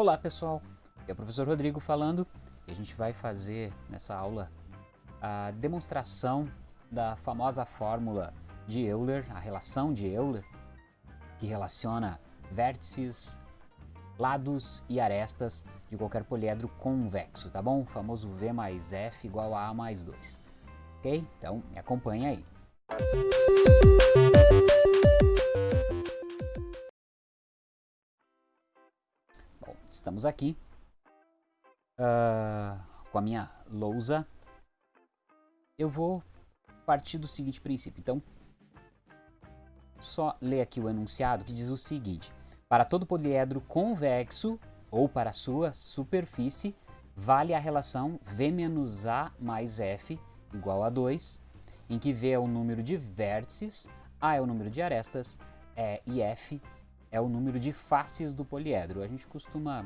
Olá pessoal, é o professor Rodrigo falando e a gente vai fazer nessa aula a demonstração da famosa fórmula de Euler, a relação de Euler, que relaciona vértices, lados e arestas de qualquer poliedro convexo, tá bom? O famoso V mais F igual a A mais 2. Ok? Então me acompanha aí. Bom, estamos aqui uh, com a minha lousa. Eu vou partir do seguinte princípio. Então, só ler aqui o enunciado que diz o seguinte. Para todo poliedro convexo, ou para sua superfície, vale a relação V menos A mais F igual a 2, em que V é o número de vértices, A é o número de arestas é, e F é o número de faces do poliedro. A gente costuma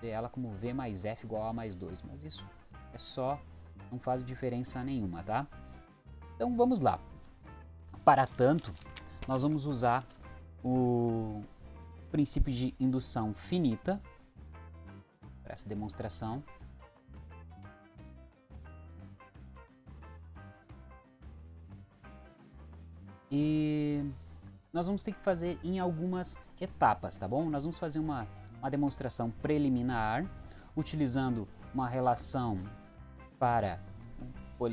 ver ela como V mais F igual a mais 2, mas isso é só, não faz diferença nenhuma, tá? Então vamos lá. Para tanto, nós vamos usar o princípio de indução finita para essa demonstração. E nós vamos ter que fazer em algumas etapas, tá bom? Nós vamos fazer uma, uma demonstração preliminar, utilizando uma relação para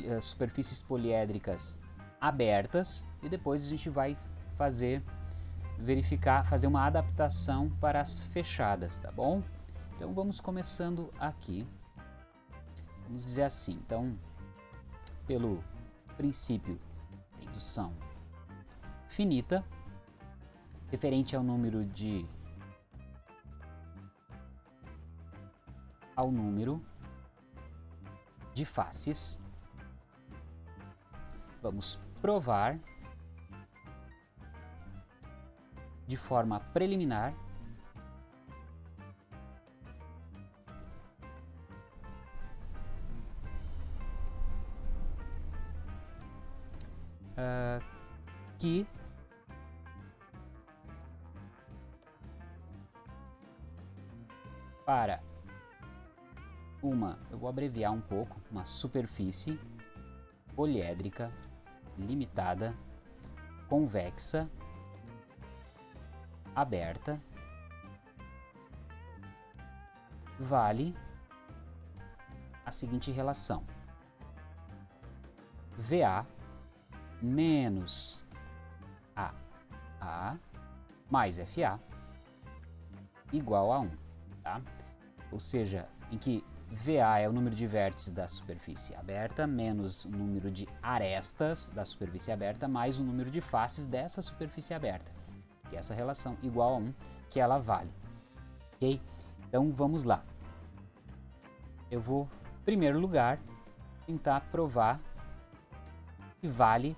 eh, superfícies poliédricas abertas e depois a gente vai fazer verificar, fazer uma adaptação para as fechadas, tá bom? Então vamos começando aqui. Vamos dizer assim, então, pelo princípio indução finita, referente ao número de ao número de faces, vamos provar de forma preliminar uh, que abreviar um pouco, uma superfície poliédrica limitada, convexa aberta vale a seguinte relação. VA menos AA mais FA igual a 1, tá? Ou seja, em que VA é o número de vértices da superfície aberta menos o número de arestas da superfície aberta mais o número de faces dessa superfície aberta que é essa relação igual a 1, que ela vale. Ok? Então vamos lá. Eu vou, em primeiro lugar, tentar provar que vale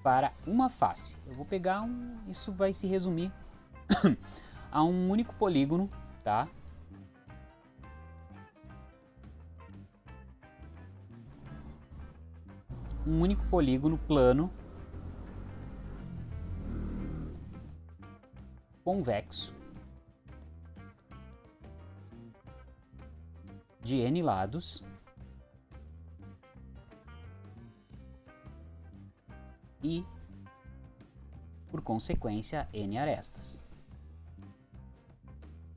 para uma face. Eu vou pegar um, isso vai se resumir a um único polígono, tá? Um único polígono plano convexo de n lados e, por consequência, n arestas.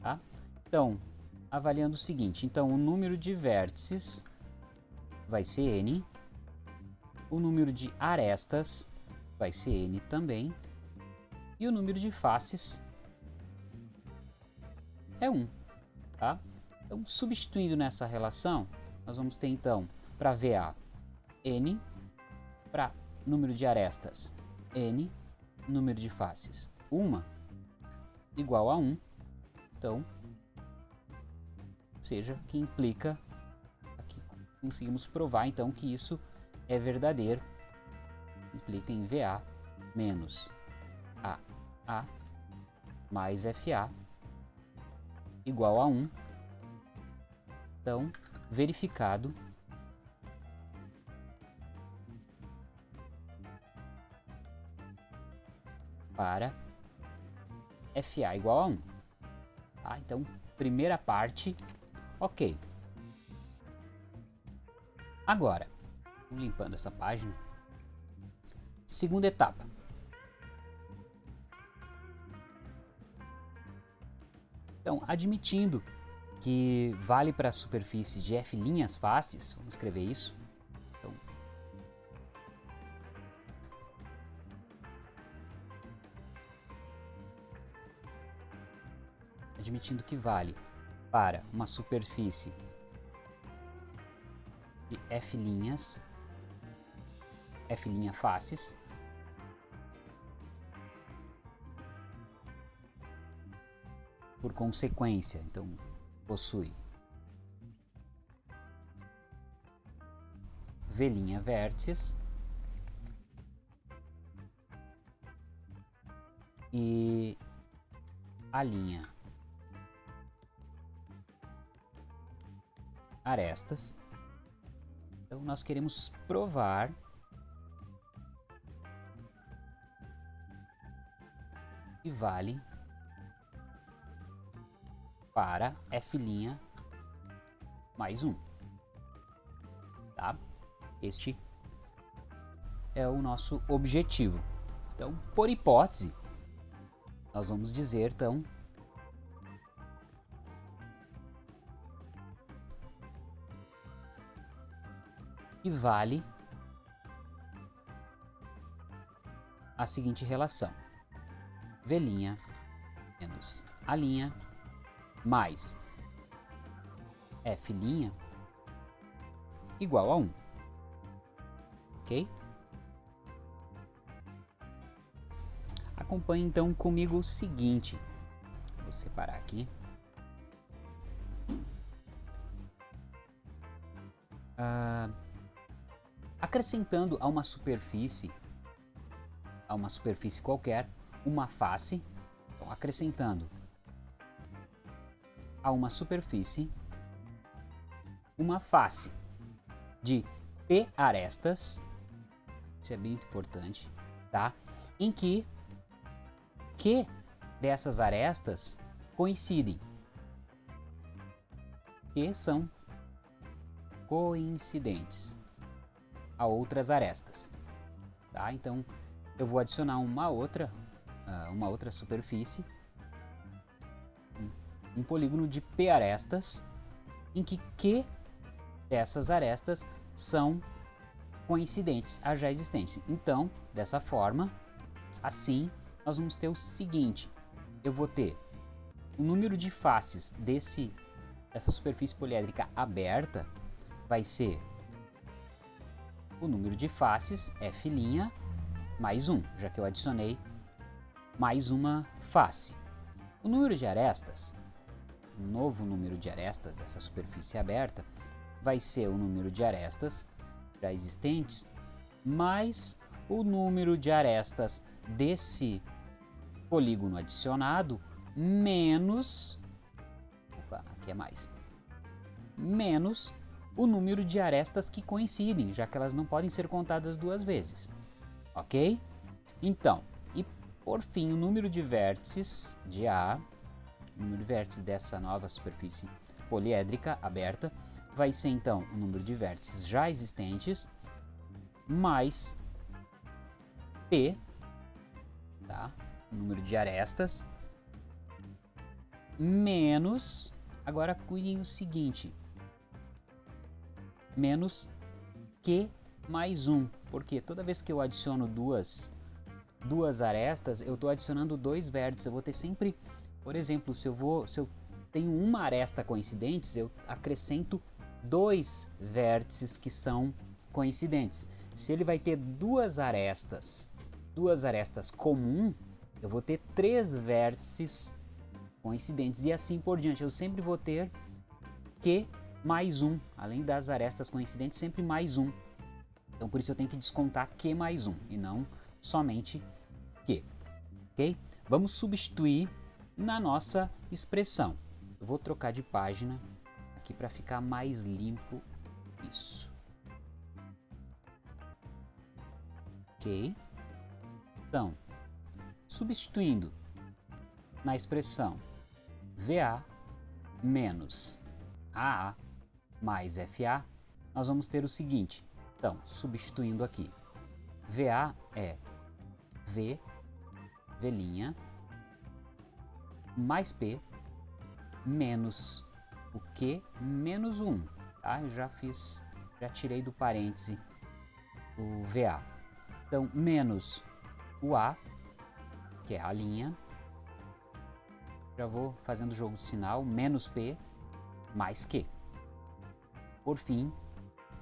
Tá? Então, avaliando o seguinte, então o número de vértices vai ser n, o número de arestas vai ser n também, e o número de faces é 1. Tá? Então, substituindo nessa relação, nós vamos ter então para VA n, para número de arestas n, número de faces 1 igual a 1. Então, seja, que implica, aqui conseguimos provar então que isso é verdadeiro, implica em VA menos a A mais FA igual a 1. Então, verificado para FA igual a 1. Tá? Então, primeira parte, ok. Agora, limpando essa página. Segunda etapa. Então, admitindo que vale para a superfície de f' faces, vamos escrever isso. Então, admitindo que vale para uma superfície de f' f' faces, por consequência, então possui V' vértices e a linha arestas. Então nós queremos provar que vale para f' mais 1. Tá? Este é o nosso objetivo. Então, por hipótese, nós vamos dizer, então, que vale a seguinte relação. V' menos A' mais f' igual a 1. Ok? Acompanhe então comigo o seguinte. Vou separar aqui. Uh, acrescentando a uma superfície, a uma superfície qualquer, uma face, então, acrescentando a uma superfície uma face de P arestas, isso é bem importante, tá? Em que Q dessas arestas coincidem, que são coincidentes a outras arestas, tá? Então eu vou adicionar uma outra, uma outra superfície um polígono de P arestas, em que Q dessas arestas são coincidentes a já existentes. Então, dessa forma, assim, nós vamos ter o seguinte, eu vou ter o número de faces desse, dessa superfície poliédrica aberta vai ser o número de faces, f' mais 1, já que eu adicionei mais uma face. O número de arestas novo número de arestas dessa superfície aberta vai ser o número de arestas já existentes mais o número de arestas desse polígono adicionado menos opa, aqui é mais menos o número de arestas que coincidem, já que elas não podem ser contadas duas vezes. Ok? Então, por fim, o número de vértices de A o número de vértices dessa nova superfície poliédrica aberta vai ser então o número de vértices já existentes mais P, tá? o número de arestas, menos, agora cuidem o seguinte, menos Q mais 1, porque toda vez que eu adiciono duas, duas arestas, eu estou adicionando dois vértices, eu vou ter sempre por exemplo, se eu, vou, se eu tenho uma aresta coincidentes, eu acrescento dois vértices que são coincidentes. Se ele vai ter duas arestas, duas arestas comum, eu vou ter três vértices coincidentes e assim por diante. Eu sempre vou ter Q mais um, além das arestas coincidentes, sempre mais um. Então por isso eu tenho que descontar Q mais um e não somente Q. Ok? Vamos substituir na nossa expressão. Eu vou trocar de página aqui para ficar mais limpo isso. Ok? Então, substituindo na expressão VA menos AA mais FA, nós vamos ter o seguinte. Então, substituindo aqui, VA é V, V', mais P, menos o Q, menos 1. Tá? Eu já fiz, já tirei do parêntese o VA. Então, menos o A, que é a linha. Já vou fazendo o jogo de sinal, menos P, mais Q. Por fim,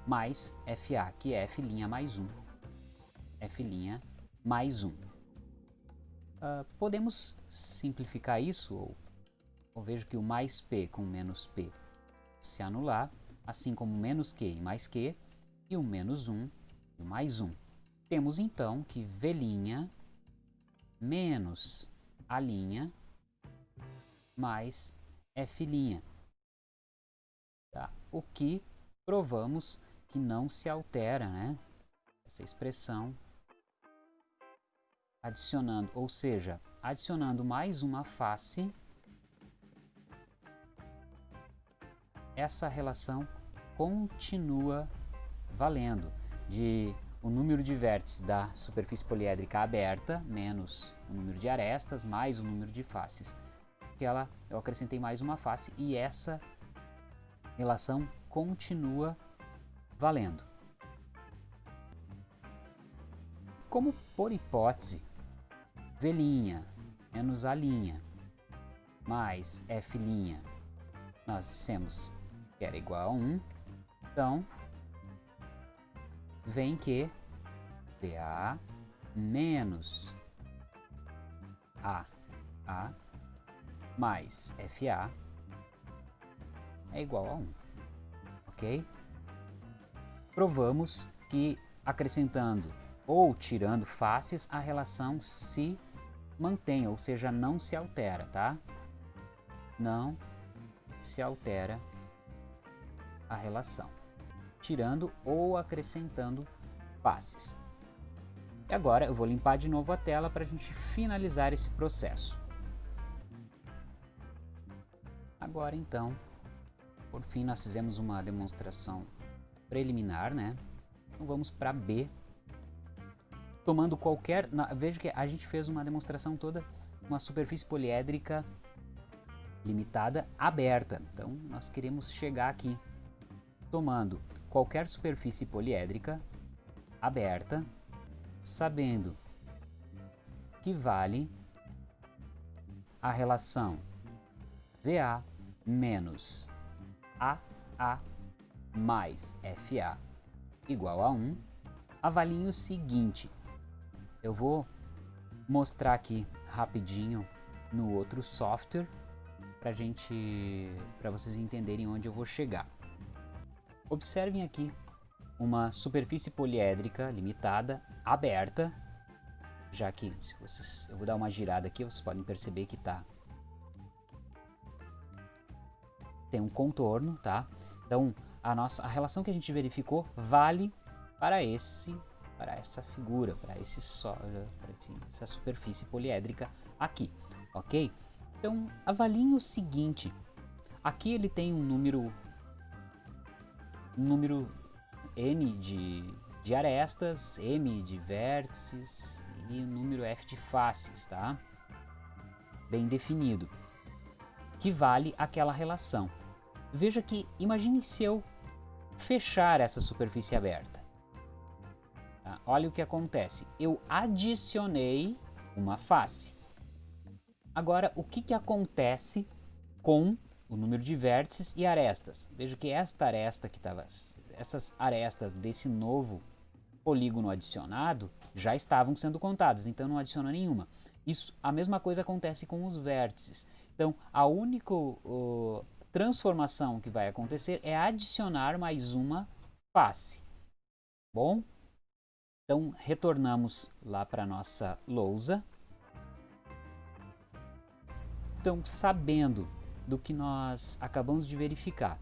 mais FA, que é F' mais 1. F' mais 1. Uh, ah, podemos simplificar isso, ou, ou vejo que o mais P com menos P se anular, assim como menos Q e mais Q, e o menos 1 e o mais 1. Temos então que V' menos A' mais F'. Tá? O que provamos que não se altera, né? Essa expressão adicionando, ou seja, adicionando mais uma face, essa relação continua valendo de o número de vértices da superfície poliédrica aberta menos o número de arestas mais o número de faces. Ela, eu acrescentei mais uma face e essa relação continua valendo. Como por hipótese, V' menos A' mais F' nós dissemos que era igual a 1, então vem que VA menos AA mais FA é igual a 1, ok? Provamos que acrescentando ou tirando faces, a relação se mantém, ou seja, não se altera, tá? Não se altera a relação, tirando ou acrescentando faces. E agora eu vou limpar de novo a tela para a gente finalizar esse processo. Agora então, por fim nós fizemos uma demonstração preliminar, né? Então vamos para B. Tomando qualquer... Na, veja que a gente fez uma demonstração toda, uma superfície poliédrica limitada aberta. Então nós queremos chegar aqui tomando qualquer superfície poliédrica aberta, sabendo que vale a relação VA menos AA mais FA igual a 1, avalie o seguinte. Eu vou mostrar aqui rapidinho no outro software para gente, para vocês entenderem onde eu vou chegar. Observem aqui uma superfície poliédrica limitada, aberta, já que se vocês, eu vou dar uma girada aqui, vocês podem perceber que tá tem um contorno, tá? Então, a nossa a relação que a gente verificou vale para esse para essa figura, para esse só, para essa superfície poliédrica aqui, ok? Então, avaliem o seguinte, aqui ele tem um número, um número n de, de arestas, m de vértices e um número f de faces, tá? Bem definido, que vale aquela relação. Veja que, imagine se eu fechar essa superfície aberta. Tá? Olha o que acontece. Eu adicionei uma face. Agora, o que, que acontece com o número de vértices e arestas? Veja que esta aresta que estava, essas arestas desse novo polígono adicionado já estavam sendo contadas, então não adiciona nenhuma. Isso, a mesma coisa acontece com os vértices. Então, a única uh, transformação que vai acontecer é adicionar mais uma face. Bom? Então, retornamos lá para a nossa lousa. Então, sabendo do que nós acabamos de verificar,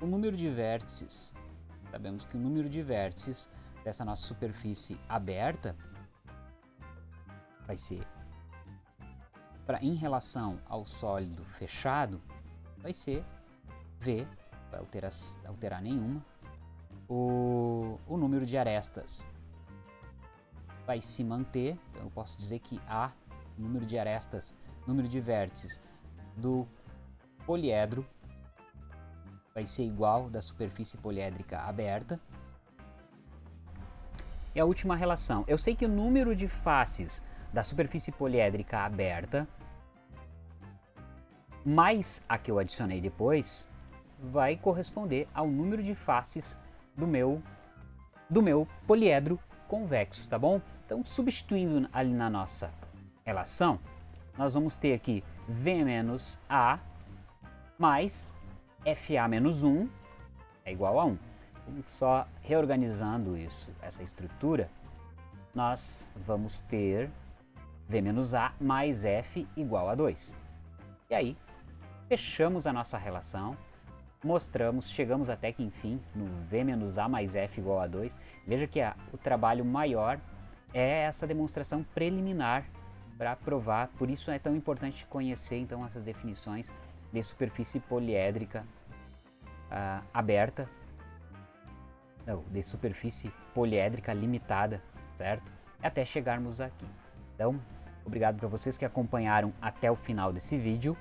o número de vértices, sabemos que o número de vértices dessa nossa superfície aberta vai ser pra, em relação ao sólido fechado vai ser V, vai alterar, alterar nenhuma, o número de arestas. Vai se manter, então eu posso dizer que A, número de arestas, número de vértices do poliedro. Vai ser igual da superfície poliédrica aberta. E a última relação, eu sei que o número de faces da superfície poliédrica aberta mais a que eu adicionei depois vai corresponder ao número de faces do meu, do meu poliedro convexo, tá bom? Então, substituindo ali na nossa relação, nós vamos ter aqui V menos A mais FA menos 1 é igual a 1. Só reorganizando isso, essa estrutura, nós vamos ter V menos A mais F igual a 2. E aí, fechamos a nossa relação, mostramos, chegamos até que enfim no V menos A mais F igual a 2. Veja que a, o trabalho maior é essa demonstração preliminar para provar, por isso é tão importante conhecer então essas definições de superfície poliédrica uh, aberta, não, de superfície poliédrica limitada, certo? Até chegarmos aqui. Então, obrigado para vocês que acompanharam até o final desse vídeo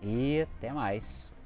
e até mais.